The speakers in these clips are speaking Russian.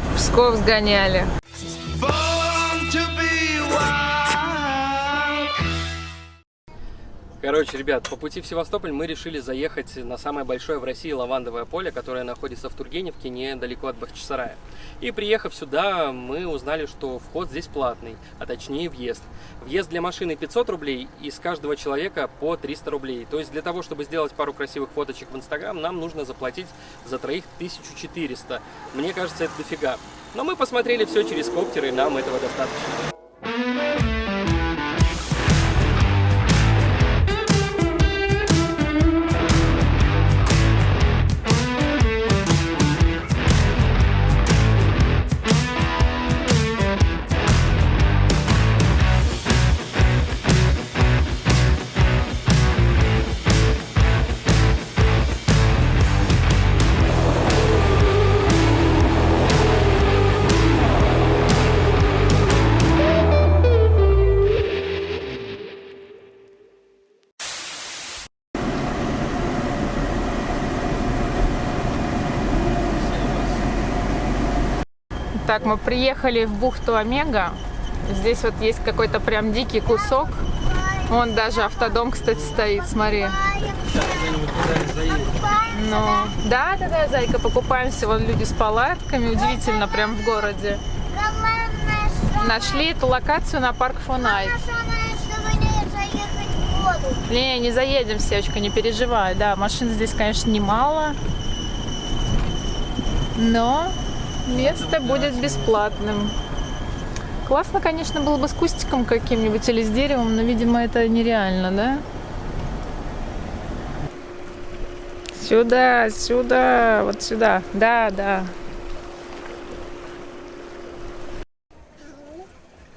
В Псков сгоняли. Короче, ребят, по пути в Севастополь мы решили заехать на самое большое в России лавандовое поле, которое находится в Тургеневке, недалеко от Бахчисарая. И приехав сюда, мы узнали, что вход здесь платный, а точнее въезд. Въезд для машины 500 рублей и с каждого человека по 300 рублей. То есть для того, чтобы сделать пару красивых фоточек в Инстаграм, нам нужно заплатить за троих 1400. Мне кажется, это дофига. Но мы посмотрели все через коптер, и нам этого достаточно. Так, мы приехали в бухту Омега. Здесь вот есть какой-то прям дикий кусок. Вон даже автодом, кстати, стоит, смотри. Ну, да, да, да, зайка, покупаемся. Вон люди с палатками. Удивительно, прям в городе. Нашли эту локацию на парк Фонайт. Не, не заедем, Севочка, не переживай. Да, машин здесь, конечно, немало. Но место будет бесплатным. Классно, конечно, было бы с кустиком каким-нибудь или с деревом, но, видимо, это нереально, да? Сюда, сюда, вот сюда. Да, да.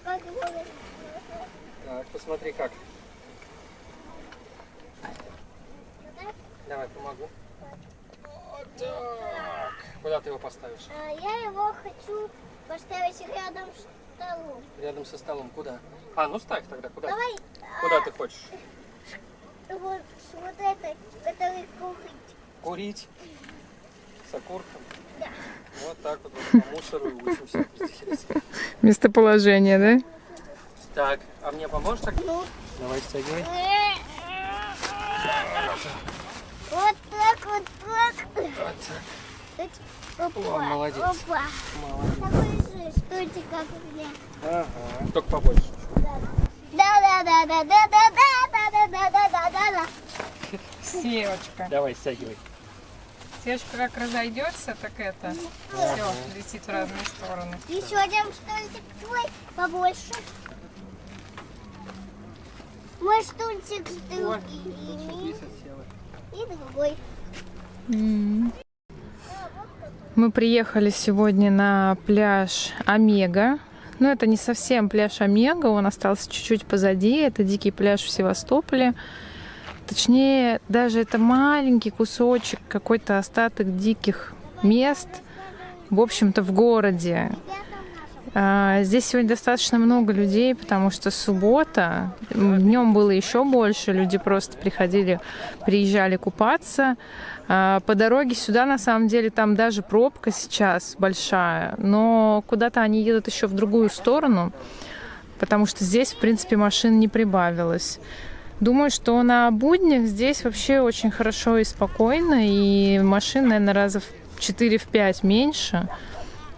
Так, посмотри как. Давай, помогу. Вот так. Куда ты его поставишь? А, Я его хочу поставить рядом с столом. Рядом со столом. Куда? А, ну ставь тогда. Куда? Давай Куда ты хочешь? а, вот, вот этой, который кухать. Курить. С окурком. Да. Вот так вот, вот по мусору и учимся. Местоположение, да? Так, а мне поможешь так? Ну, Давай стягивай. вот так, вот так. Вот так. Тут, Опа, О, молодец. Опа. Молодец. Такой же, стойте, как у меня. Ага. Только побольше. Да, да, да, да, да, да, да, да, да, да, да, да, да. Севочка. Давай, стягивай. Севочка как разойдется, так это все летит в разные стороны. Еще один стульчик твой побольше. Мой стульчик другие. И другой. Мы приехали сегодня на пляж Омега. Но это не совсем пляж Омега, он остался чуть-чуть позади. Это дикий пляж в Севастополе. Точнее, даже это маленький кусочек, какой-то остаток диких мест, в общем-то, в городе. А, Здесь сегодня достаточно много людей, потому что суббота. Днем было еще больше. Люди просто приходили, приезжали купаться. А, По дороге сюда, на самом деле, там даже пробка сейчас большая. Но куда-то они едут еще в другую сторону, потому что здесь, в принципе, машин не прибавилось. Думаю, что на буднях здесь вообще очень хорошо и спокойно, и машин, наверное, раза в 4-5 меньше.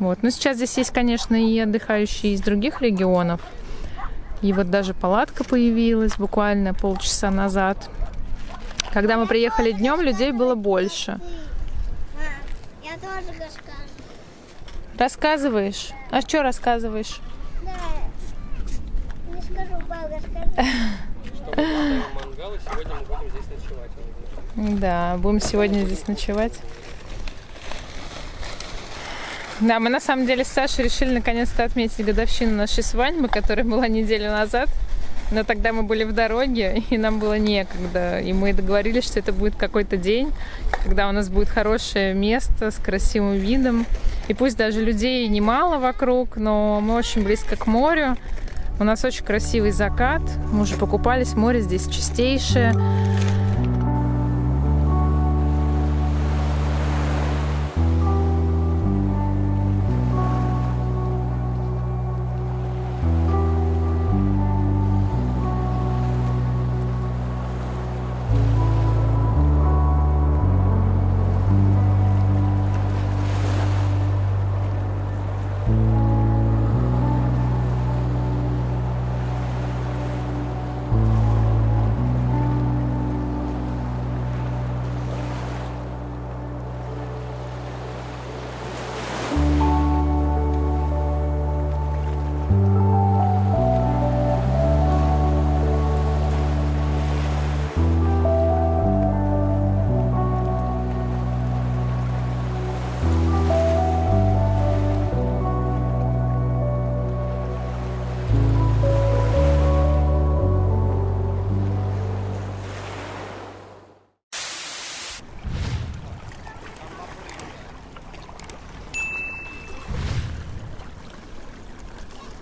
Вот. Но сейчас здесь есть, конечно, и отдыхающие из других регионов. И вот даже палатка появилась буквально полчаса назад. Когда мы приехали днем, людей было больше. Я тоже расскажу. Рассказываешь? А что рассказываешь? Да. Не скажу, папа, расскажи. Что мы поставим мангал, и сегодня мы будем здесь ночевать. он говорит. Да, будем сегодня здесь ночевать. Да, мы на самом деле с Сашей решили наконец-то отметить годовщину нашей свадьбы, которая была неделю назад. Но тогда мы были в дороге, и нам было некогда. И мы договорились, что это будет какой-то день, когда у нас будет хорошее место с красивым видом. И пусть даже людей немало вокруг, но мы очень близко к морю. У нас очень красивый закат. Мы уже покупались, море здесь чистейшее.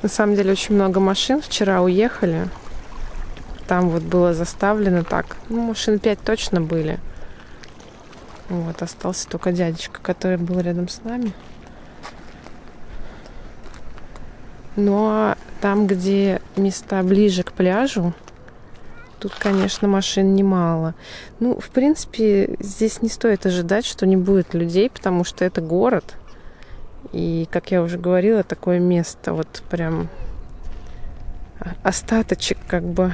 На самом деле очень много машин вчера уехали. Там вот было заставлено так. Ну, машин пять точно были. Вот, остался только дядечка, который был рядом с нами. Ну а там, где места ближе к пляжу, тут, конечно, машин немало. Ну, в принципе, здесь не стоит ожидать, что не будет людей, потому что это город. И, как я уже говорила, такое место, вот прям остаточек как бы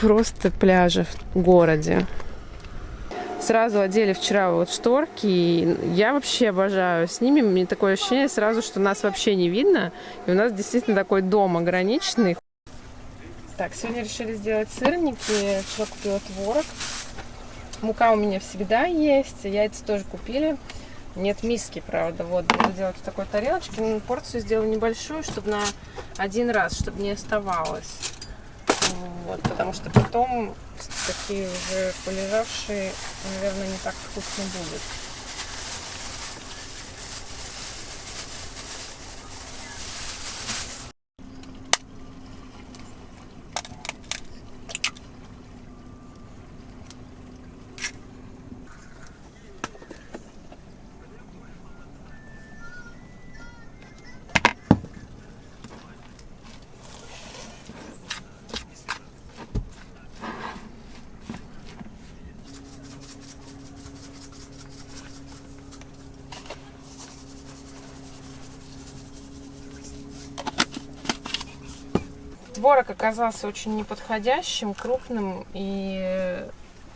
просто пляжа в городе. Сразу одели вчера вот шторки, и я вообще обожаю с ними. Мне такое ощущение сразу, что нас вообще не видно, и у нас действительно такой дом ограниченный. Так, сегодня решили сделать сырники. Вчера купила творог. Мука у меня всегда есть, яйца тоже купили. Нет миски, правда. Вот, буду делать в такой тарелочке. Ну, порцию сделаю небольшую, чтобы на один раз, чтобы не оставалось. Вот, потому что потом такие уже полежавшие, наверное, не так вкусно будет. Творог оказался очень неподходящим, крупным и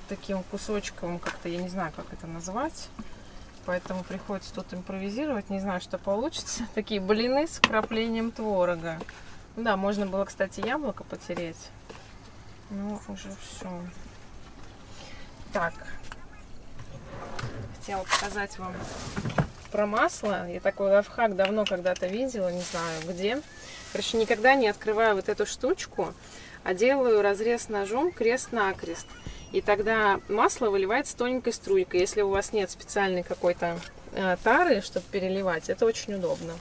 таким кусочком, как-то я не знаю, как это назвать. Поэтому приходится тут импровизировать. Не знаю, что получится. Такие блины с вкраплением творога. Да, можно было, кстати, яблоко потереть. Ну, уже все. Так. Хотела показать вам про масло. Я такой лайфхак давно когда-то видела, не знаю где. Короче, никогда не открываю вот эту штучку, а делаю разрез ножом крест-накрест. И тогда масло выливается тоненькой струйкой. Если у вас нет специальной какой-то э, тары, чтобы переливать, это очень удобно.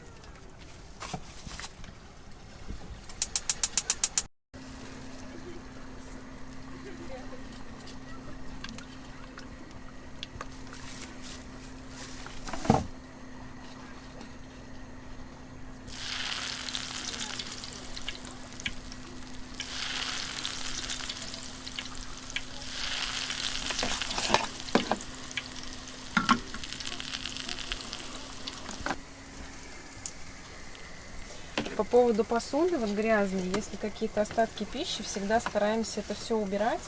По поводу посуды, вот грязной, если какие-то остатки пищи, всегда стараемся это все убирать,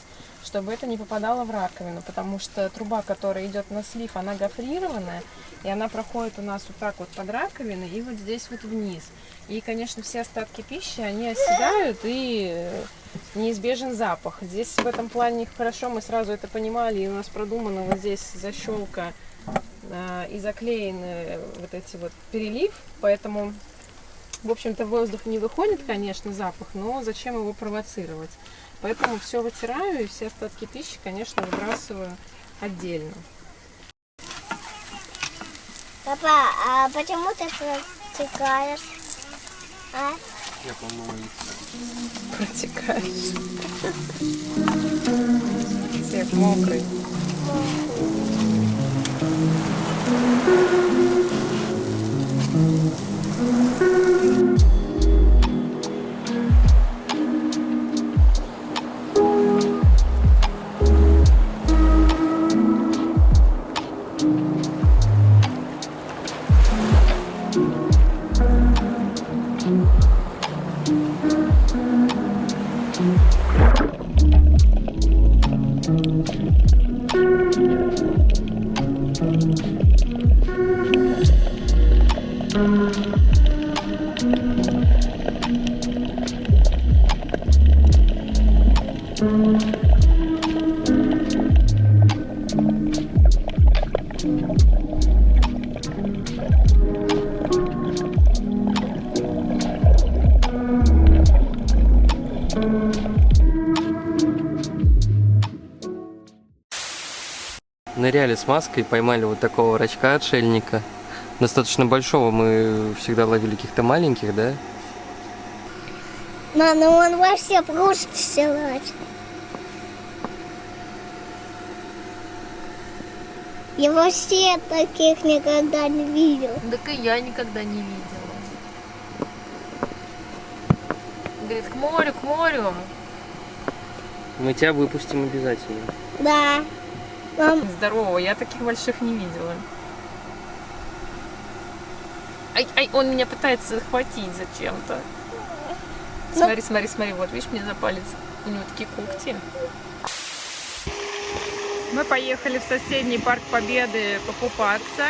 чтобы это не попадало в раковину, потому что труба, которая идет на слив, она гофрированная, и она проходит у нас вот так вот под раковиной и вот здесь вот вниз. И, конечно, все остатки пищи, они оседают и неизбежен запах. Здесь в этом плане хорошо, мы сразу это понимали, и у нас продумано вот здесь защелка э, и заклеены вот эти вот перелив, поэтому в общем-то, воздух не выходит, конечно, запах, но зачем его провоцировать? Поэтому все вытираю и все остатки пищи, конечно, выбрасываю отдельно. Папа, а почему ты протекаешь? А? Я помою. Протекаешь. Всех мокрый. Ныряли с маской, поймали вот такого рачка отшельника. Достаточно большого, мы всегда ловили каких-то маленьких, да? На, ну он вообще просто силач. Я вообще таких никогда не видел. Так и я никогда не видела. Говорит, к морю, к морю. Мы тебя выпустим обязательно. Да. Мам, Здорово, я таких больших не видела. Ай, ай, он меня пытается захватить зачем-то. Смотри, смотри, смотри, вот, видишь, мне за палец. У него такие когти. Мы поехали в соседний парк Победы покупаться.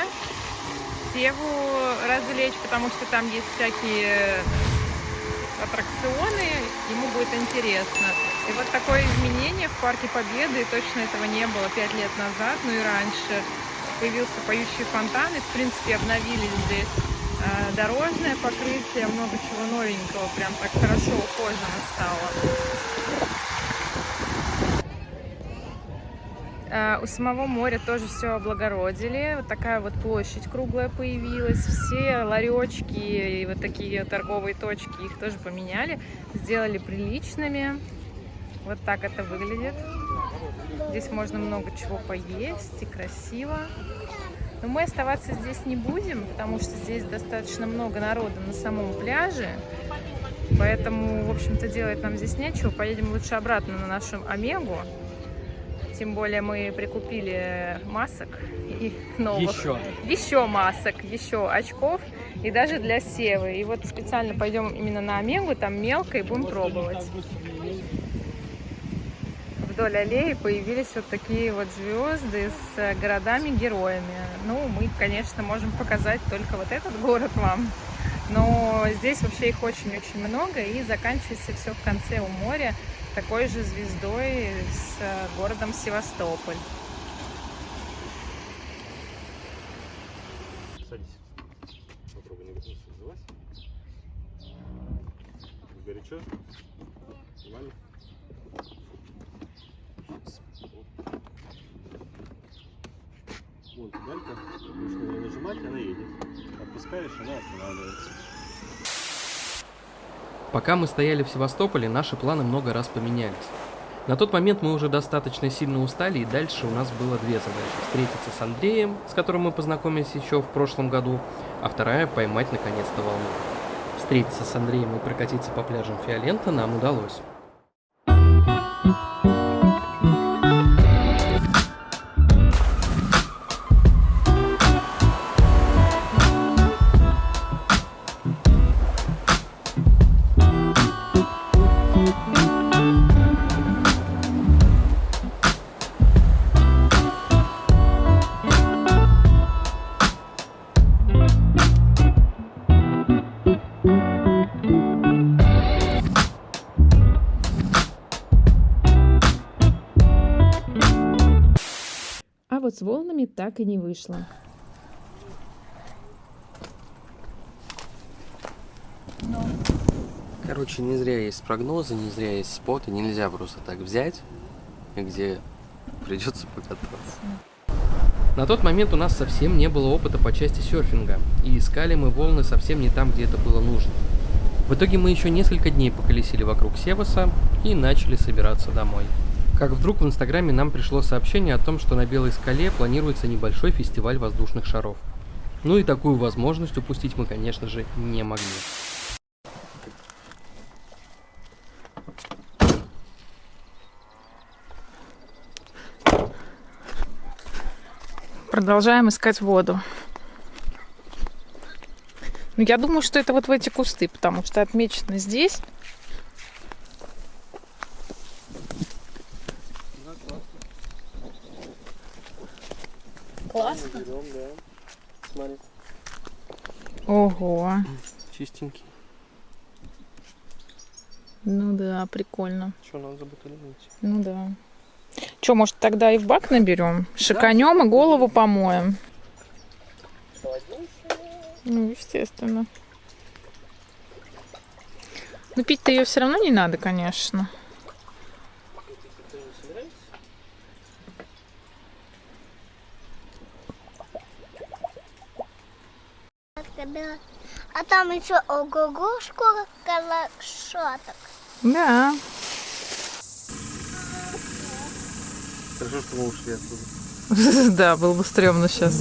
Севу развлечь, потому что там есть всякие аттракционы, ему будет интересно. И вот такое изменение в парке Победы, точно этого не было пять лет назад, ну и раньше. Появился поющий фонтан, и в принципе обновили здесь э, дорожное покрытие, много чего новенького, прям так хорошо ухожено стало. У самого моря тоже все облагородили. Вот такая вот площадь круглая появилась. Все ларечки и вот такие торговые точки их тоже поменяли. Сделали приличными. Вот так это выглядит. Здесь можно много чего поесть и красиво. Но мы оставаться здесь не будем, потому что здесь достаточно много народа на самом пляже. Поэтому, в общем-то, делать нам здесь нечего. Поедем лучше обратно на нашу Омегу. Тем более мы прикупили масок и новых. Еще. Еще масок, еще очков и даже для севы. И вот специально пойдем именно на Омегу, там мелко и будем пробовать. Вдоль аллеи появились вот такие вот звезды с э, городами-героями. Ну, мы, конечно, можем показать только вот этот город вам. Но здесь вообще их очень-очень много, и заканчивается все в конце у моря такой же звездой с э, городом Севастополь. Вон педалька. На нее нажимать, она едет. Отпускаешь, она останавливается. Пока мы стояли в Севастополе, наши планы много раз поменялись. На тот момент мы уже достаточно сильно устали, и дальше у нас было две задачи. Встретиться с Андреем, с которым мы познакомились еще в прошлом году, а вторая — поймать наконец-то волну. Встретиться с Андреем и прокатиться по пляжам Фиолента нам удалось. Волнами так и не вышло. Короче, не зря есть прогнозы, не зря есть споты, нельзя просто так взять, где придется покататься. На тот момент у нас совсем не было опыта по части серфинга, и искали мы волны совсем не там, где это было нужно. В итоге мы еще несколько дней поколесили вокруг Севаса и начали собираться домой. Как вдруг в Инстаграме нам пришло сообщение о том, что на Белой скале планируется небольшой фестиваль воздушных шаров. Ну и такую возможность упустить мы, конечно же, не могли. Продолжаем искать воду. Ну, я думаю, что это вот в эти кусты, потому что отмечено здесь. Классно. Смотри, Ого. чистенький. Ну да, прикольно. Что, надо забутылить? Ну да. Че, может, тогда и в бак наберем? Шиканем и голову помоем. Ну, естественно. Ну, пить-то ее все равно не надо, конечно. когда- А там еще ого-го сколько лошадок. Да. Хорошо, что мы ушли оттуда. Да, было бы стрёмно сейчас.